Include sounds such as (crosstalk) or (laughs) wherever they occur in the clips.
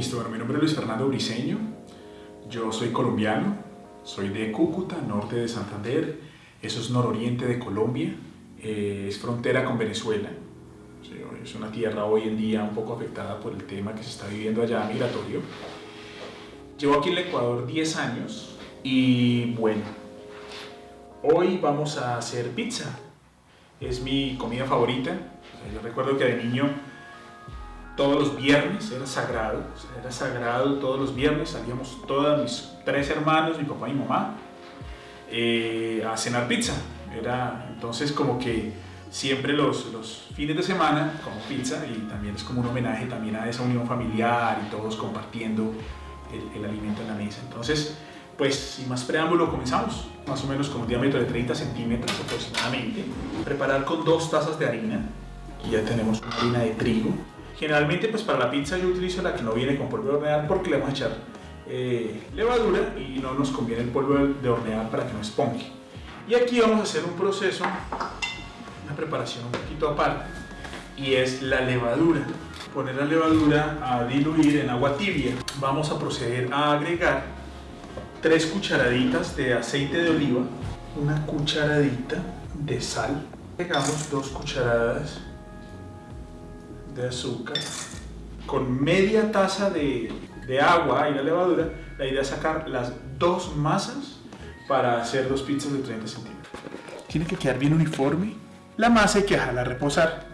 Listo, mi nombre es Luis Fernando Briseño, yo soy colombiano, soy de Cúcuta, norte de Santander, eso es nororiente de Colombia, eh, es frontera con Venezuela, es una tierra hoy en día un poco afectada por el tema que se está viviendo allá migratorio. Llevo aquí en el Ecuador 10 años y bueno, hoy vamos a hacer pizza, es mi comida favorita, yo recuerdo que de niño todos los viernes, era sagrado, era sagrado todos los viernes, salíamos todos mis tres hermanos, mi papá y mi mamá, eh, a cenar pizza. Era entonces como que siempre los, los, fines de semana como pizza y también es como un homenaje también a esa unión familiar y todos compartiendo el, el alimento en la mesa. Entonces, pues sin más preámbulo comenzamos, más o menos con un diámetro de 30 centímetros aproximadamente. Preparar con dos tazas de harina, y ya tenemos harina de trigo, Generalmente pues para la pizza yo utilizo la que no viene con polvo de hornear porque le vamos a echar eh, levadura y no nos conviene el polvo de hornear para que no esponje. Y aquí vamos a hacer un proceso, una preparación un poquito aparte y es la levadura. Poner la levadura a diluir en agua tibia. Vamos a proceder a agregar tres cucharaditas de aceite de oliva, una cucharadita de sal, agregamos dos cucharadas de azúcar con media taza de, de agua y la levadura, la idea es sacar las dos masas para hacer dos pizzas de 30 centímetros. Tiene que quedar bien uniforme. La masa hay que dejarla reposar.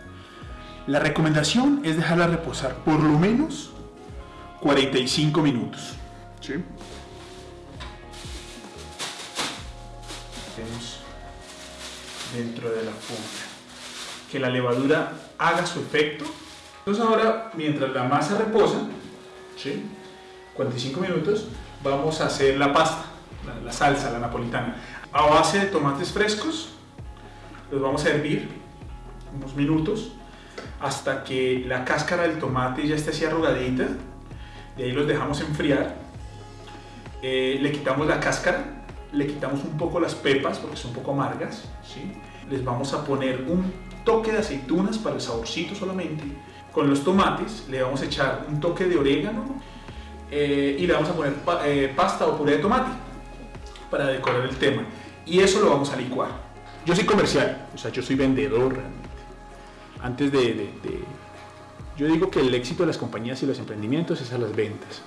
La recomendación es dejarla reposar por lo menos 45 minutos. ¿sí? dentro de la funda. Que la levadura haga su efecto entonces ahora, mientras la masa reposa, ¿sí? 45 minutos, vamos a hacer la pasta, la, salsa, la napolitana. A base de tomates frescos, los vamos a hervir unos minutos hasta que la cáscara del tomate ya esté así arrugadita. De ahí los dejamos enfriar. Eh, le quitamos la cáscara, le quitamos un poco las pepas porque son un poco amargas. ¿sí? Les vamos a poner un toque de aceitunas para el saborcito solamente con los tomates le vamos a echar un toque de orégano eh, y le vamos a poner eh, pasta o puré de tomate para decorar el tema. Y eso lo vamos a licuar. Yo soy comercial, o sea, yo soy vendedor realmente. Antes de, Yo digo que el éxito de las compañías y los emprendimientos es a las ventas.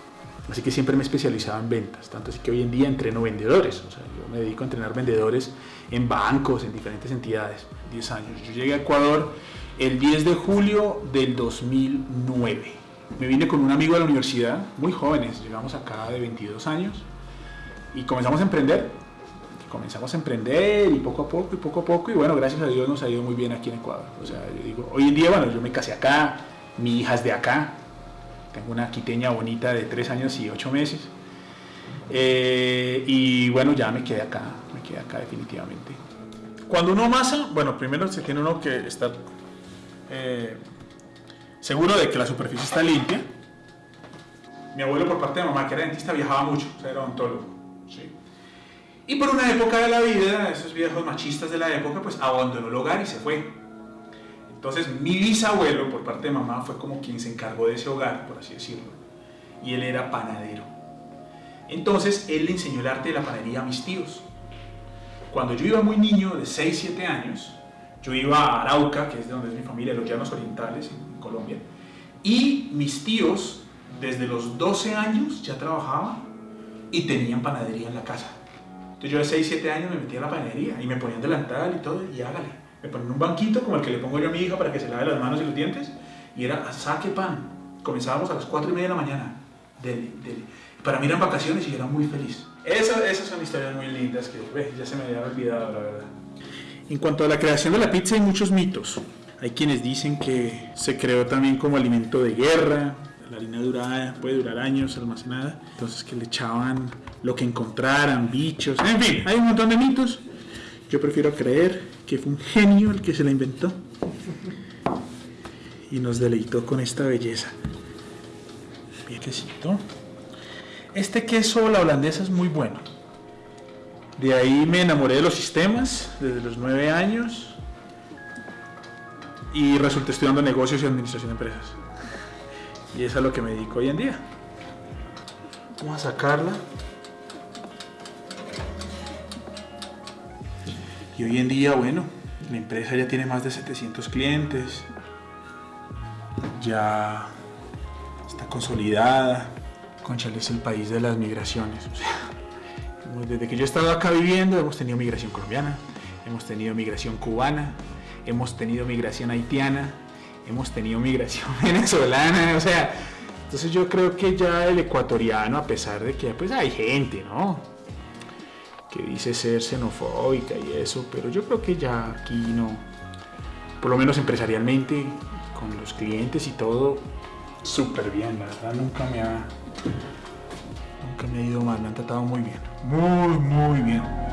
Así que siempre me he especializado en ventas, tanto así que hoy en día entreno vendedores. O sea, yo me dedico a entrenar vendedores en bancos, en diferentes entidades. 10 años. Yo llegué a Ecuador el 10 de julio del 2009. Me vine con un amigo de la universidad, muy jóvenes, llegamos acá de 22 años y comenzamos a emprender. Comenzamos a emprender y poco a poco y poco a poco y bueno, gracias a Dios nos ha ido muy bien aquí en Ecuador. O sea, yo digo, hoy en día, bueno, yo me casé acá, mi hija es de acá, tengo una quiteña bonita de 3 años y 8 meses. Eh, y bueno, ya me quedé acá, me quedé acá definitivamente. Cuando uno amasa, bueno, primero se tiene uno que estar eh, seguro de que la superficie está limpia. Mi abuelo por parte de mamá, que era dentista, viajaba mucho, o era odontólogo. Y por una época de la vida, esos viejos machistas de la época, pues abandonó el hogar y se fue. Entonces mi bisabuelo, por parte de mamá, fue como quien se encargó de ese hogar, por así decirlo. Y él era panadero. Entonces él le enseñó el arte de la panadería a mis tíos. Cuando yo iba muy niño, de 6, 7 años, yo iba a Arauca, que es de donde es mi familia, los Llanos Orientales, en Colombia, y mis tíos, desde los 12 años, ya trabajaban y tenían panadería en la casa. Entonces yo de 6, 7 años me metía a la panadería y me ponían delantal y todo, y hágale. Me ponían un banquito como el que le pongo yo a mi hija para que se lave las manos y los dientes, y era saque pan. Comenzábamos a las 4 y media de la mañana. Dele, dele. Para mí eran vacaciones y era muy feliz. Esas, esas son historias muy lindas que ya se me habían olvidado, la verdad. En cuanto a la creación de la pizza hay muchos mitos. Hay quienes dicen que se creó también como alimento de guerra, la harina durada puede durar años almacenada, entonces que le echaban lo que encontraran, bichos, en fin, hay un montón de mitos. Yo prefiero creer que fue un genio el que se la inventó y nos deleitó con esta belleza. quesito. Este queso, la holandesa, es muy bueno. De ahí me enamoré de los sistemas desde los nueve años y resulté estudiando negocios y administración de empresas. Y es a lo que me dedico hoy en día. Vamos a sacarla. Y hoy en día, bueno, la empresa ya tiene más de 700 clientes. Ya está consolidada. Conchal es el país de las migraciones. Desde que yo he estado acá viviendo, hemos tenido migración colombiana, hemos tenido migración cubana, hemos tenido migración haitiana, hemos tenido migración (laughs) venezolana, o sea, entonces yo creo que ya el ecuatoriano, a pesar de que pues hay gente, ¿no? Que dice ser xenofóbica y eso, pero yo creo que ya aquí no, por lo menos empresarialmente, con los clientes y todo, súper bien, la verdad nunca me ha, nunca me ha ido mal, me han tratado muy bien, muy, muy bien.